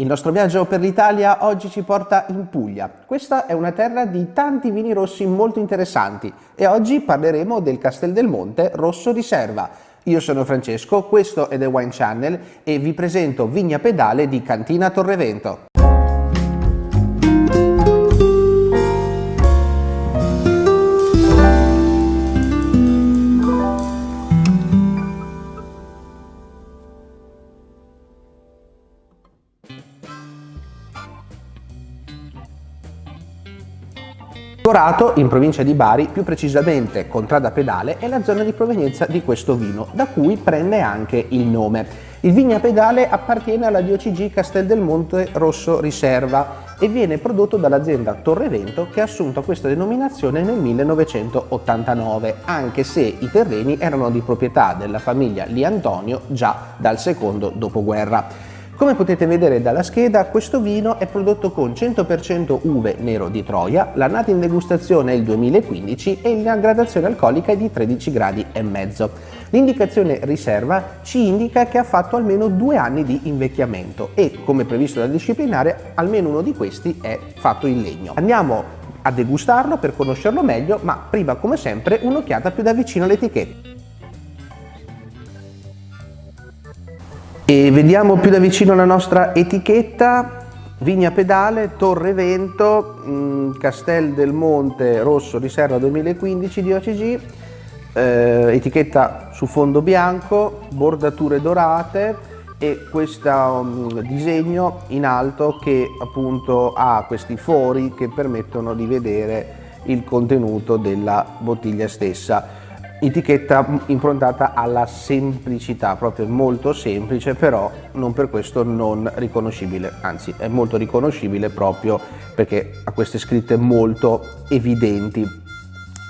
Il nostro viaggio per l'Italia oggi ci porta in Puglia. Questa è una terra di tanti vini rossi molto interessanti e oggi parleremo del Castel del Monte Rosso Riserva. Io sono Francesco, questo è The Wine Channel e vi presento Vigna Pedale di Cantina Torrevento. Corato, in provincia di Bari, più precisamente Contrada Pedale, è la zona di provenienza di questo vino, da cui prende anche il nome. Il Vigna Pedale appartiene alla DOCG Castel del Monte Rosso Riserva e viene prodotto dall'azienda Torrevento che ha assunto questa denominazione nel 1989, anche se i terreni erano di proprietà della famiglia Li Antonio già dal secondo dopoguerra. Come potete vedere dalla scheda, questo vino è prodotto con 100% uve nero di Troia, l'annata in degustazione è il 2015 e la gradazione alcolica è di 13 gradi e mezzo. L'indicazione riserva ci indica che ha fatto almeno due anni di invecchiamento e, come previsto dal disciplinare, almeno uno di questi è fatto in legno. Andiamo a degustarlo per conoscerlo meglio, ma prima come sempre un'occhiata più da vicino all'etichetta. E vediamo più da vicino la nostra etichetta, Vigna Pedale, Torre Vento, mm, Castel del Monte Rosso Riserva 2015 di OCG, eh, etichetta su fondo bianco, bordature dorate e questo um, disegno in alto che appunto ha questi fori che permettono di vedere il contenuto della bottiglia stessa etichetta improntata alla semplicità, proprio molto semplice, però non per questo non riconoscibile, anzi è molto riconoscibile proprio perché ha queste scritte molto evidenti.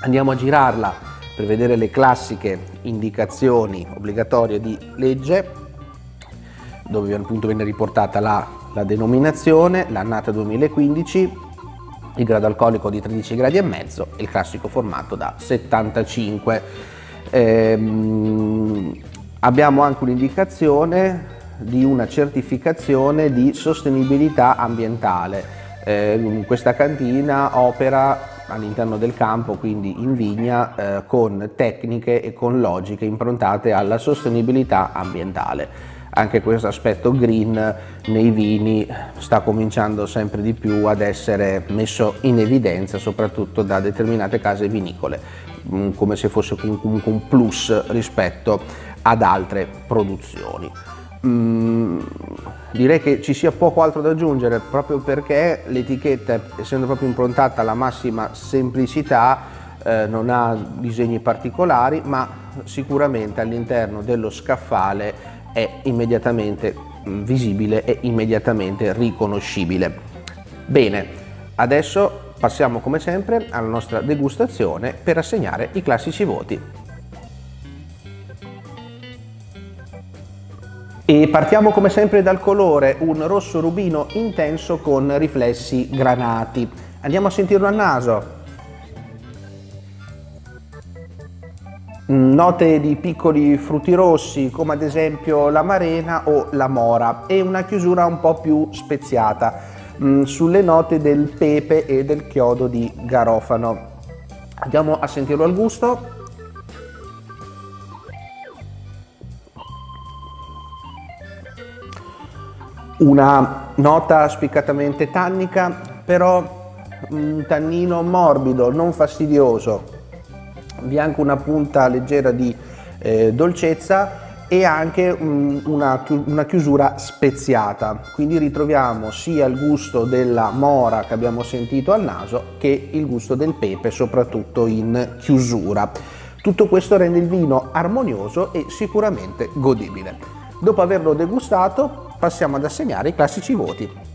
Andiamo a girarla per vedere le classiche indicazioni obbligatorie di legge, dove appunto viene riportata la, la denominazione, l'annata 2015, il grado alcolico di 13 gradi e mezzo e il classico formato da 75. Ehm, abbiamo anche un'indicazione di una certificazione di sostenibilità ambientale. Eh, questa cantina opera all'interno del campo, quindi in vigna, eh, con tecniche e con logiche improntate alla sostenibilità ambientale anche questo aspetto green nei vini sta cominciando sempre di più ad essere messo in evidenza soprattutto da determinate case vinicole mm, come se fosse comunque un plus rispetto ad altre produzioni. Mm, direi che ci sia poco altro da aggiungere proprio perché l'etichetta essendo proprio improntata alla massima semplicità eh, non ha disegni particolari ma sicuramente all'interno dello scaffale è immediatamente mm, visibile e immediatamente riconoscibile. Bene, adesso passiamo come sempre alla nostra degustazione per assegnare i classici voti. E partiamo come sempre dal colore, un rosso rubino intenso con riflessi granati. Andiamo a sentirlo al naso. Note di piccoli frutti rossi come ad esempio la marena o la mora e una chiusura un po' più speziata mm, sulle note del pepe e del chiodo di garofano. Andiamo a sentirlo al gusto. Una nota spiccatamente tannica, però un tannino morbido, non fastidioso, vi è anche una punta leggera di eh, dolcezza e anche um, una, una, chiusura speziata. Quindi ritroviamo sia il gusto della mora che abbiamo sentito al naso che il gusto del pepe soprattutto in chiusura. Tutto questo rende il vino armonioso e sicuramente godibile. Dopo averlo degustato passiamo ad assegnare i classici voti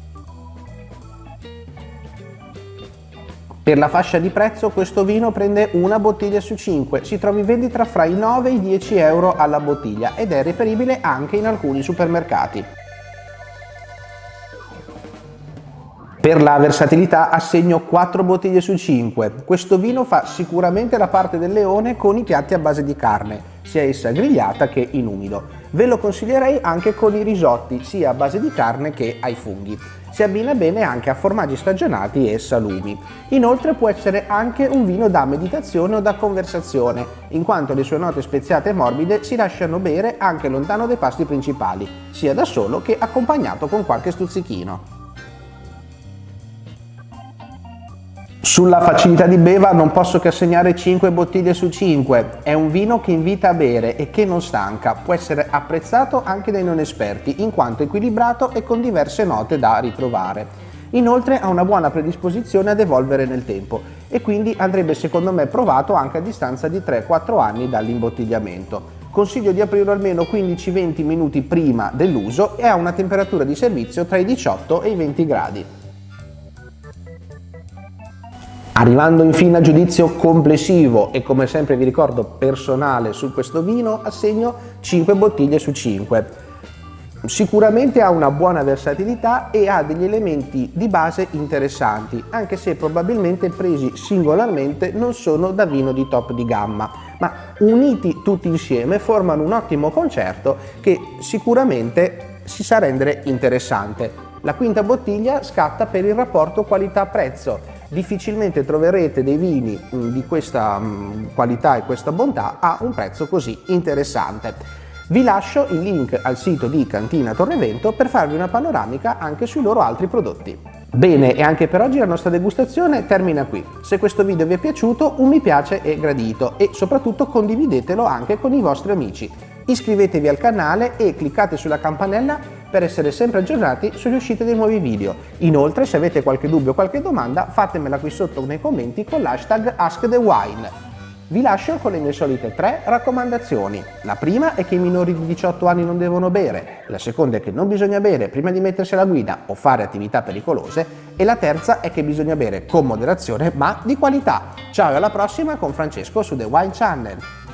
Per la fascia di prezzo questo vino prende una bottiglia su 5, si trova in vendita fra i 9 e i 10 euro alla bottiglia ed è reperibile anche in alcuni supermercati. Per la versatilità assegno 4 bottiglie su 5. Questo vino fa sicuramente la parte del leone con i piatti a base di carne, sia essa grigliata che in umido. Ve lo consiglierei anche con i risotti, sia a base di carne che ai funghi. Si abbina bene anche a formaggi stagionati e salumi. Inoltre può essere anche un vino da meditazione o da conversazione, in quanto le sue note speziate e morbide si lasciano bere anche lontano dai pasti principali, sia da solo che accompagnato con qualche stuzzichino. Sulla facilità di beva non posso che assegnare 5 bottiglie su 5. È un vino che invita a bere e che non stanca. Può essere apprezzato anche dai non esperti, in quanto equilibrato e con diverse note da ritrovare. Inoltre ha una buona predisposizione ad evolvere nel tempo e quindi andrebbe secondo me provato anche a distanza di 3-4 anni dall'imbottigliamento. Consiglio di aprirlo almeno 15-20 minuti prima dell'uso e ha una temperatura di servizio tra i 18 e i 20 gradi. Arrivando infine al giudizio complessivo e come sempre vi ricordo personale su questo vino, assegno 5 bottiglie su 5. Sicuramente ha una buona versatilità e ha degli elementi di base interessanti, anche se probabilmente presi singolarmente non sono da vino di top di gamma, ma uniti tutti insieme formano un ottimo concerto che sicuramente si sa rendere interessante. La quinta bottiglia scatta per il rapporto qualità-prezzo, difficilmente troverete dei vini mm, di questa mm, qualità e questa bontà a un prezzo così interessante. Vi lascio il link al sito di Cantina Torrevento per farvi una panoramica anche sui loro altri prodotti. Bene, e anche per oggi la nostra degustazione termina qui. Se questo video vi è piaciuto, un mi piace è gradito e soprattutto condividetelo anche con i vostri amici. Iscrivetevi al canale e cliccate sulla campanella per essere sempre aggiornati sulle uscite dei nuovi video. Inoltre se avete qualche dubbio o qualche domanda fatemela qui sotto nei commenti con l'hashtag AskTheWine. Vi lascio con le mie solite tre raccomandazioni. La prima è che i minori di 18 anni non devono bere, la seconda è che non bisogna bere prima di mettersi alla guida o fare attività pericolose e la terza è che bisogna bere con moderazione ma di qualità. Ciao e alla prossima con Francesco su The Wine Channel.